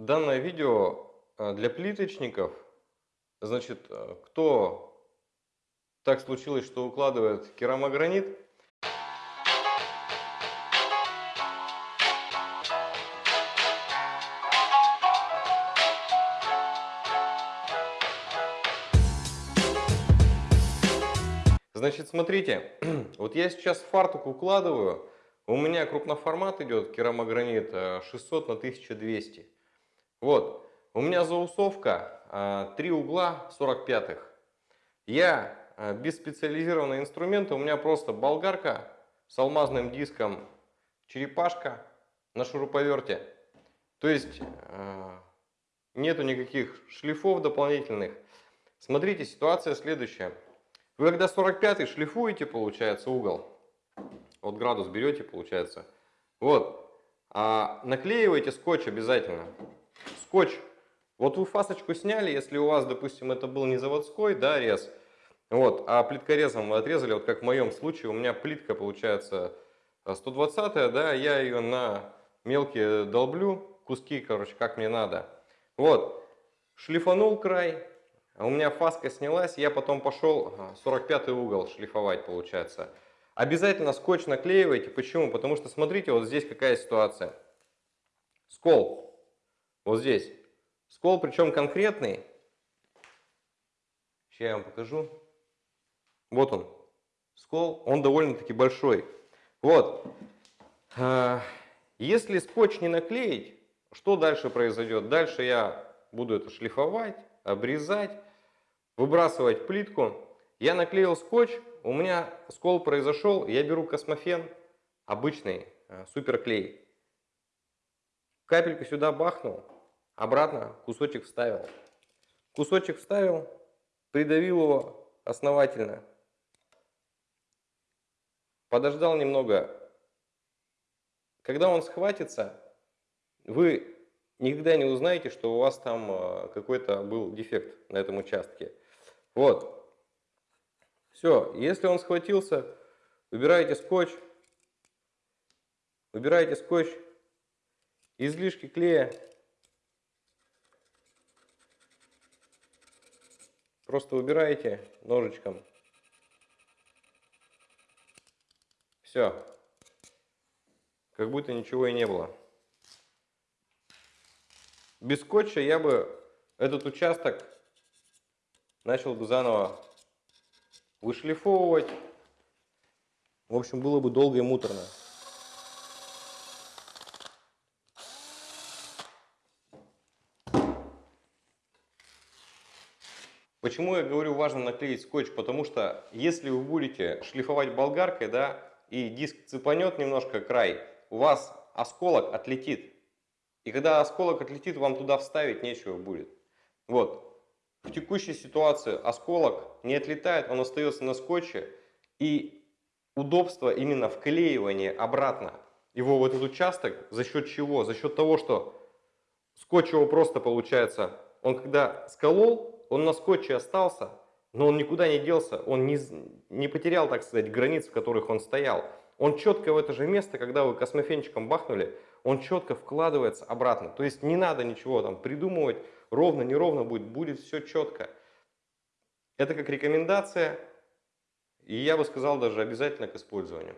Данное видео э, для плиточников. Значит, э, кто так случилось, что укладывает керамогранит, Значит, смотрите, вот я сейчас фартук укладываю, у меня крупноформат идет керамогранит 600 на 1200. Вот, у меня заусовка 3 угла 45-х. Я без специализированного инструмента, у меня просто болгарка с алмазным диском, черепашка на шуруповерте. То есть нету никаких шлифов дополнительных. Смотрите, ситуация следующая. Вы когда 45 шлифуете, получается, угол, вот градус берете, получается, вот, а наклеиваете скотч обязательно. Скотч, вот вы фасочку сняли, если у вас, допустим, это был не заводской, да, рез, вот, а плиткорезом вы отрезали, вот как в моем случае, у меня плитка, получается, 120 да, я ее на мелкие долблю, куски, короче, как мне надо. Вот, шлифанул край, а у меня фаска снялась, я потом пошел 45 угол шлифовать, получается. Обязательно скотч наклеивайте. Почему? Потому что смотрите, вот здесь какая ситуация. Скол. Вот здесь. Скол, причем конкретный. Сейчас я вам покажу. Вот он. Скол, он довольно-таки большой. Вот. А, если скотч не наклеить, что дальше произойдет? Дальше я буду это шлифовать, обрезать выбрасывать плитку. Я наклеил скотч, у меня скол произошел, я беру космофен, обычный э, суперклей. Капельку сюда бахнул, обратно кусочек вставил. Кусочек вставил, придавил его основательно. Подождал немного. Когда он схватится, вы никогда не узнаете, что у вас там э, какой-то был дефект на этом участке. Вот. Все, если он схватился, выбираете скотч, выбираете скотч, излишки клея, просто выбираете ножичком. Все, как будто ничего и не было. Без скотча я бы этот участок начал бы заново вышлифовывать. В общем, было бы долго и муторно. Почему я говорю важно наклеить скотч? Потому что если вы будете шлифовать болгаркой, да, и диск цепанет немножко край, у вас осколок отлетит. И когда осколок отлетит, вам туда вставить нечего будет. Вот. В текущей ситуации осколок не отлетает, он остается на скотче. И удобство именно вклеивания обратно его в этот участок за счет чего? За счет того, что скотч его просто получается, он когда сколол, он на скотче остался, но он никуда не делся, он не, не потерял, так сказать, границ, в которых он стоял. Он четко в это же место, когда вы космофенчиком бахнули, он четко вкладывается обратно. То есть не надо ничего там придумывать, ровно, неровно будет, будет все четко. Это как рекомендация, и я бы сказал даже обязательно к использованию.